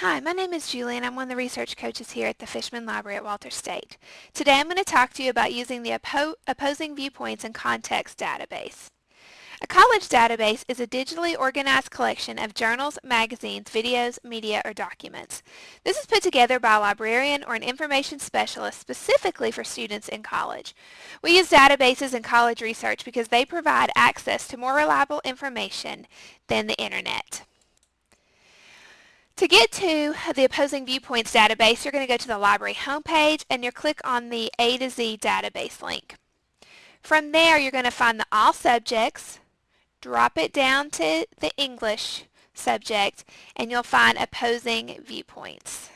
Hi, my name is Julie and I'm one of the research coaches here at the Fishman Library at Walter State. Today I'm going to talk to you about using the Oppo Opposing Viewpoints and Context database. A college database is a digitally organized collection of journals, magazines, videos, media, or documents. This is put together by a librarian or an information specialist specifically for students in college. We use databases in college research because they provide access to more reliable information than the internet. To get to the Opposing Viewpoints database, you're going to go to the library homepage and you'll click on the A to Z database link. From there, you're going to find the All Subjects, drop it down to the English subject, and you'll find Opposing Viewpoints.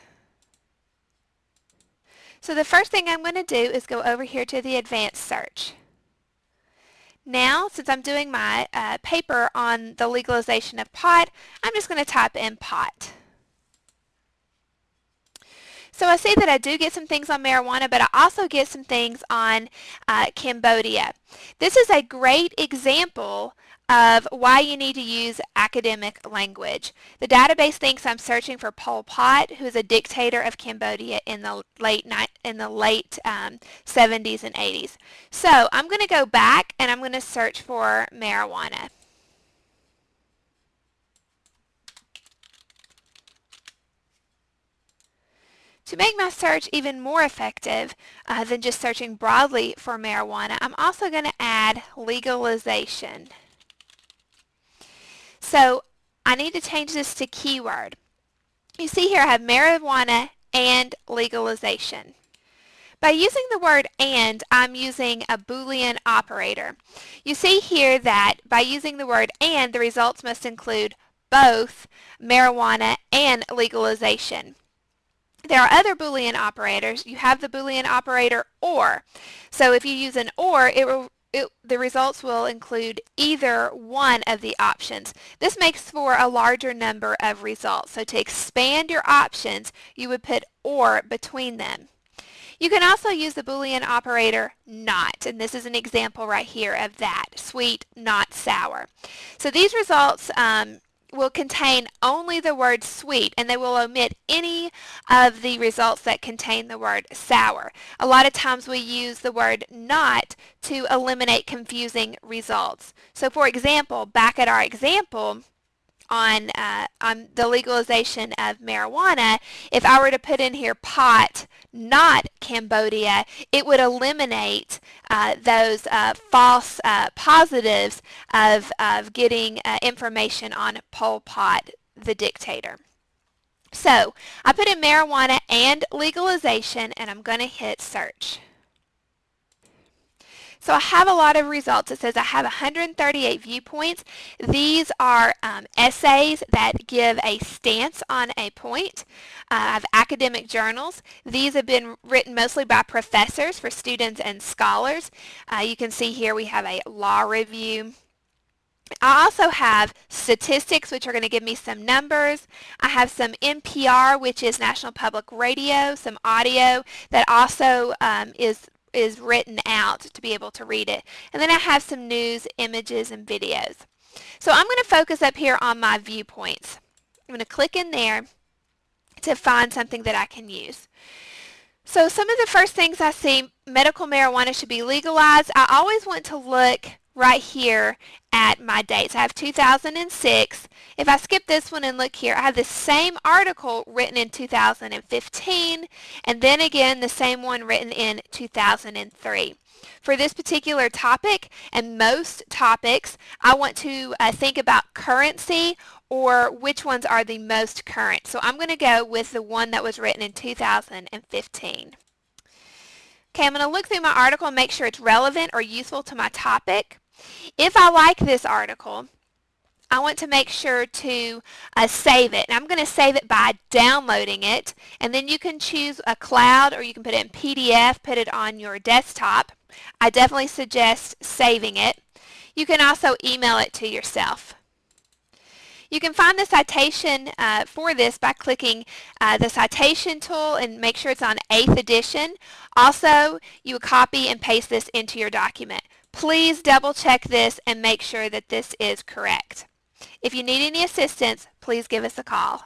So the first thing I'm going to do is go over here to the Advanced Search. Now, since I'm doing my uh, paper on the legalization of pot, I'm just going to type in pot. So I see that I do get some things on marijuana, but I also get some things on uh, Cambodia. This is a great example of why you need to use academic language. The database thinks I'm searching for Pol Pot, who is a dictator of Cambodia in the late in the late um, 70s and 80s. So I'm going to go back and I'm going to search for marijuana. To make my search even more effective uh, than just searching broadly for marijuana, I'm also going to add legalization. So I need to change this to keyword. You see here I have marijuana and legalization. By using the word AND, I'm using a Boolean operator. You see here that by using the word AND, the results must include both marijuana and legalization. There are other Boolean operators. You have the Boolean operator OR. So if you use an OR, it will it, the results will include either one of the options. This makes for a larger number of results. So to expand your options, you would put OR between them. You can also use the Boolean operator not, and this is an example right here of that, sweet, not sour. So these results um, will contain only the word sweet and they will omit any of the results that contain the word sour. A lot of times we use the word not to eliminate confusing results. So for example, back at our example, on, uh, on the legalization of marijuana, if I were to put in here pot, not Cambodia, it would eliminate uh, those uh, false uh, positives of, of getting uh, information on Pol Pot, the dictator. So I put in marijuana and legalization and I'm going to hit search. So I have a lot of results. It says I have 138 viewpoints. These are um, essays that give a stance on a point. Uh, I have academic journals. These have been written mostly by professors for students and scholars. Uh, you can see here we have a law review. I also have statistics, which are going to give me some numbers. I have some NPR, which is National Public Radio, some audio that also um, is is written out to be able to read it. And then I have some news, images, and videos. So I'm going to focus up here on my viewpoints. I'm going to click in there to find something that I can use. So some of the first things I see, medical marijuana should be legalized. I always want to look right here at my dates. I have 2006. If I skip this one and look here, I have the same article written in 2015 and then again the same one written in 2003. For this particular topic and most topics, I want to uh, think about currency or which ones are the most current. So I'm going to go with the one that was written in 2015. Okay, I'm going to look through my article and make sure it's relevant or useful to my topic. If I like this article, I want to make sure to uh, save it. And I'm going to save it by downloading it. And then you can choose a cloud or you can put it in PDF, put it on your desktop. I definitely suggest saving it. You can also email it to yourself. You can find the citation uh, for this by clicking uh, the citation tool and make sure it's on 8th edition. Also, you would copy and paste this into your document. Please double check this and make sure that this is correct. If you need any assistance, please give us a call.